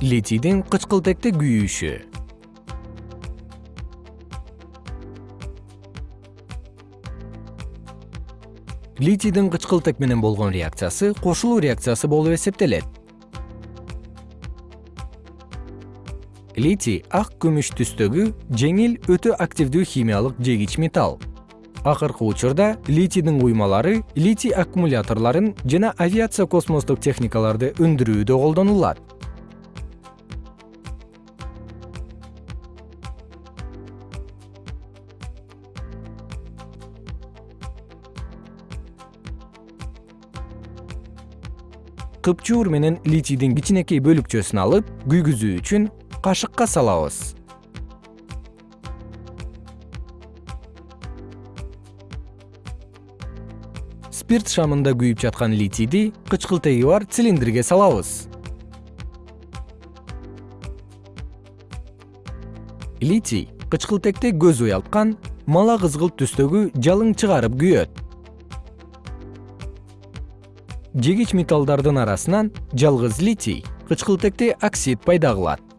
литийдин кычкылтекте күйүшү. Литийдин кычкылтек менен болгон реакциясы кошулуу реакциясы болуп эсептелет. Литий ак күмүш түстөгү жеңил өтө активдүү химиялык жегич металл. Акыркы учурда литийдин куймалары литий аккумуляторлорун жана авиация космостук техникаларды өндүрүүдө колдонулат кыпчуур менен литийдин кичинекей бөлүкчөсүн алып күйгүзүү үчүн кашыкка салабыз. Спирт шамында күйүп жаткан литийди кычкылтеги бар цилиндрге салабыз. Литий кычкылтекте көз уялткан мала кызгылт түстөгү жалың чыгарып күйөт жегич металлдардын арасынан жалгыз литий кычкылтекте оксид пайда кылат